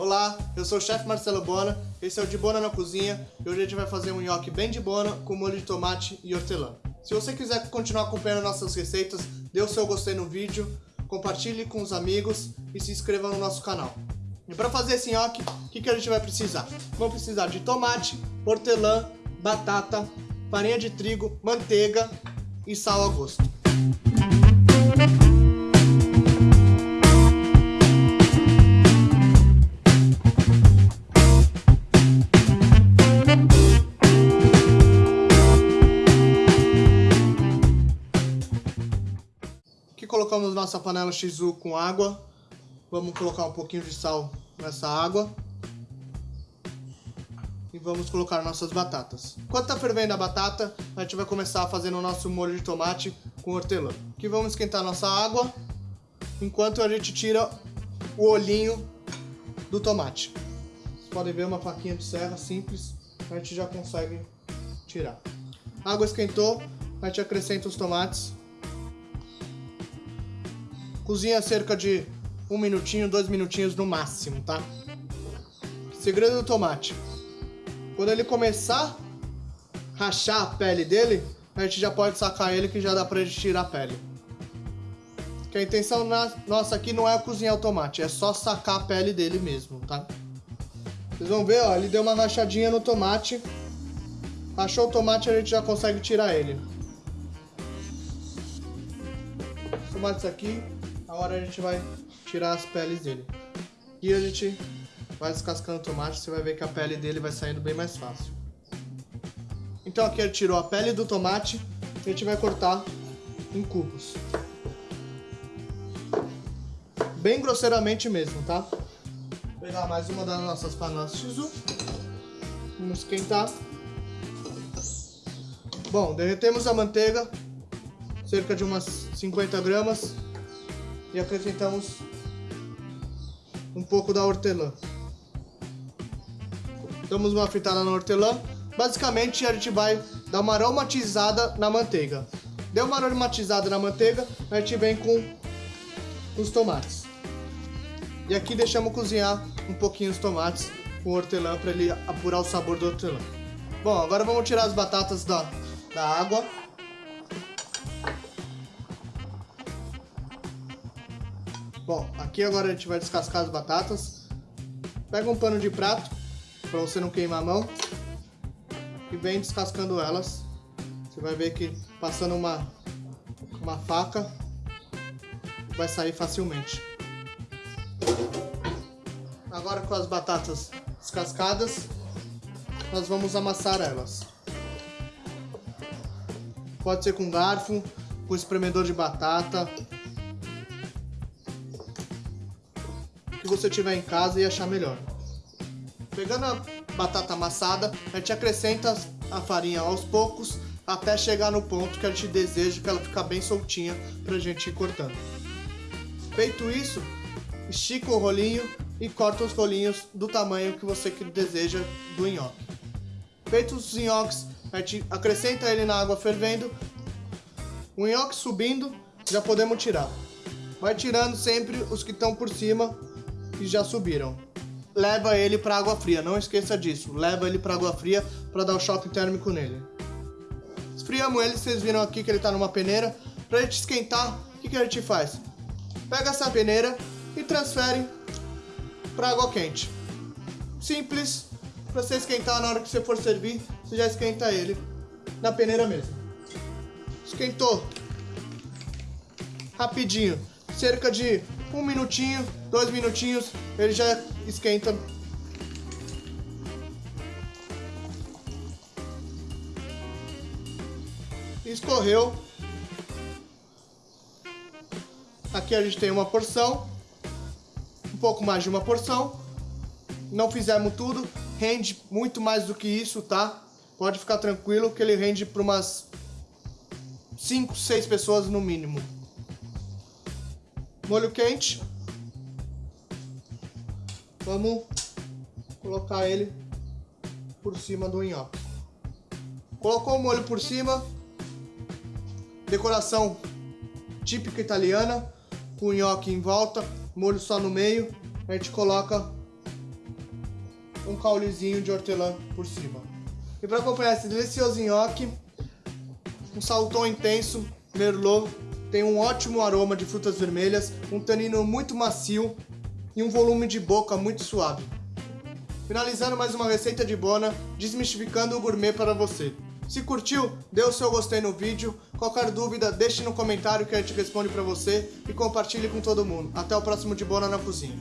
Olá, eu sou o chefe Marcelo Bona, esse é o De Bona na Cozinha e hoje a gente vai fazer um nhoque bem de bona com molho de tomate e hortelã. Se você quiser continuar acompanhando nossas receitas, dê o seu gostei no vídeo, compartilhe com os amigos e se inscreva no nosso canal. E para fazer esse nhoque, o que, que a gente vai precisar? Vamos precisar de tomate, hortelã, batata, farinha de trigo, manteiga e sal a gosto. Nossa panela Shizu com água. Vamos colocar um pouquinho de sal nessa água. E vamos colocar nossas batatas. Enquanto tá fervendo a batata, a gente vai começar fazendo o nosso molho de tomate com hortelã. Aqui vamos esquentar nossa água, enquanto a gente tira o olhinho do tomate. Vocês podem ver uma faquinha de serra simples, a gente já consegue tirar. A água esquentou, a gente acrescenta os tomates. Cozinha cerca de um minutinho, dois minutinhos no máximo, tá? Segredo do tomate. Quando ele começar a rachar a pele dele, a gente já pode sacar ele que já dá pra gente tirar a pele. Que a intenção na, nossa aqui não é cozinhar o tomate, é só sacar a pele dele mesmo, tá? Vocês vão ver, ó, ele deu uma rachadinha no tomate. Rachou o tomate, a gente já consegue tirar ele. Os tomates aqui, agora a gente vai tirar as peles dele. E a gente vai descascando o tomate, você vai ver que a pele dele vai saindo bem mais fácil. Então aqui ele tirou a pele do tomate, a gente vai cortar em cubos. Bem grosseiramente mesmo, tá? Vou pegar mais uma das nossas panelas Shizu. Vamos esquentar. Bom, derretemos a manteiga, cerca de umas 50 gramas, e acrescentamos um pouco da hortelã. Damos uma fritada na hortelã. Basicamente, a gente vai dar uma aromatizada na manteiga. Deu uma aromatizada na manteiga, a gente vem com os tomates. E aqui deixamos cozinhar um pouquinho os tomates com hortelã para ele apurar o sabor do hortelã. Bom, agora vamos tirar as batatas da, da água. Bom, aqui agora a gente vai descascar as batatas. Pega um pano de prato, para você não queimar a mão. E vem descascando elas. Você vai ver que passando uma, uma faca, vai sair facilmente. Agora com as batatas descascadas, nós vamos amassar elas. Pode ser com garfo, com espremedor de batata, você tiver em casa e achar melhor. Pegando a batata amassada, a gente acrescenta a farinha aos poucos até chegar no ponto que a gente deseja que ela fique bem soltinha para a gente ir cortando. Feito isso, estica o rolinho e corta os rolinhos do tamanho que você deseja do nhoque. Feitos os nhoques, a gente acrescenta ele na água fervendo. O nhoque subindo, já podemos tirar. Vai tirando sempre os que estão por cima e já subiram. Leva ele para água fria, não esqueça disso. Leva ele para água fria para dar o choque térmico nele. Esfriamos ele, vocês viram aqui que ele está numa peneira. Para gente esquentar, o que, que a gente faz? Pega essa peneira e transfere para água quente. Simples, para você esquentar na hora que você for servir, você já esquenta ele na peneira mesmo. Esquentou. Rapidinho, cerca de um minutinho, dois minutinhos, ele já esquenta. Escorreu. Aqui a gente tem uma porção, um pouco mais de uma porção. Não fizemos tudo, rende muito mais do que isso, tá? Pode ficar tranquilo que ele rende para umas 5, 6 pessoas no mínimo molho quente. Vamos colocar ele por cima do nhoque. Colocou o molho por cima. Decoração típica italiana. Com o nhoque em volta, molho só no meio. A gente coloca um caulezinho de hortelã por cima. E para acompanhar esse delicioso nhoque, um saltão intenso, merlot, tem um ótimo aroma de frutas vermelhas, um tanino muito macio e um volume de boca muito suave. Finalizando mais uma receita de Bona, desmistificando o gourmet para você. Se curtiu, dê o seu gostei no vídeo. Qualquer dúvida, deixe no comentário que a gente responde para você e compartilhe com todo mundo. Até o próximo de Bona na Cozinha.